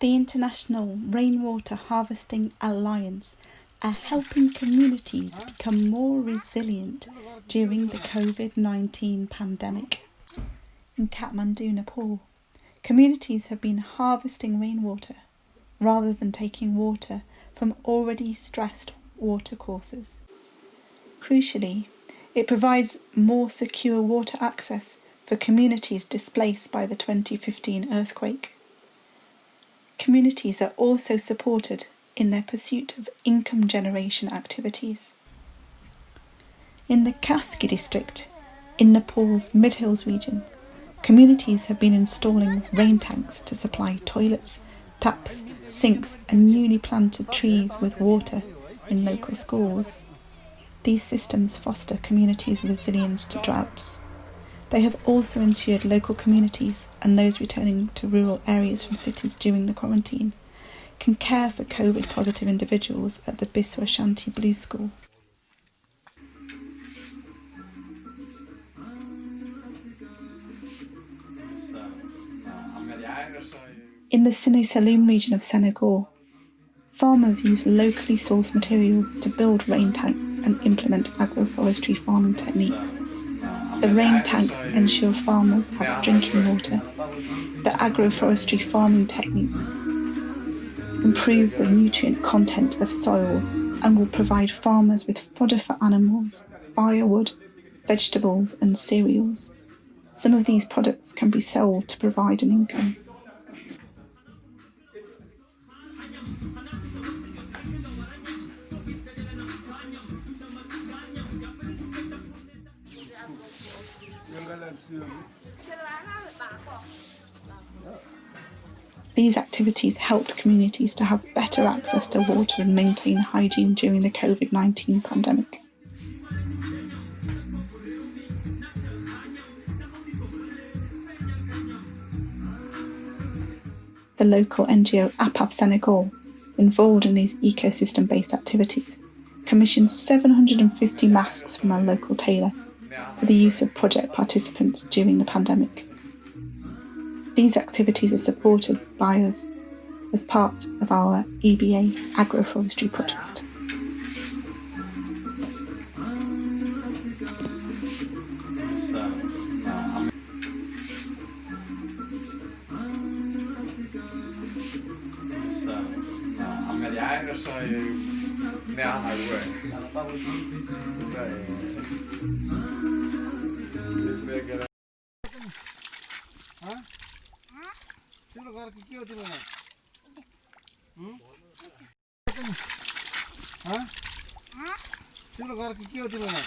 The International Rainwater Harvesting Alliance are helping communities become more resilient during the COVID 19 pandemic. In Kathmandu, Nepal, communities have been harvesting rainwater rather than taking water from already stressed watercourses. Crucially, it provides more secure water access for communities displaced by the 2015 earthquake. Communities are also supported in their pursuit of income generation activities. In the Kaski district, in Nepal's Mid Hills region, communities have been installing rain tanks to supply toilets, taps, sinks, and newly planted trees with water in local schools. These systems foster communities' resilience to droughts. They have also ensured local communities and those returning to rural areas from cities during the quarantine can care for COVID positive individuals at the Biswa Shanti Blue School. In the Sine Saloum region of Senegal, farmers use locally sourced materials to build rain tanks and implement agroforestry farming techniques. The rain tanks ensure farmers have drinking water. The agroforestry farming techniques improve the nutrient content of soils and will provide farmers with fodder for animals, firewood, vegetables and cereals. Some of these products can be sold to provide an income. These activities helped communities to have better access to water and maintain hygiene during the COVID 19 pandemic. The local NGO APAF Senegal, involved in these ecosystem based activities, commissioned 750 masks from a local tailor for the use of project participants during the pandemic. These activities are supported by us as part of our EBA agroforestry project. तिम्रो घर के हो? तिम्रो घर के हो तिमीलाई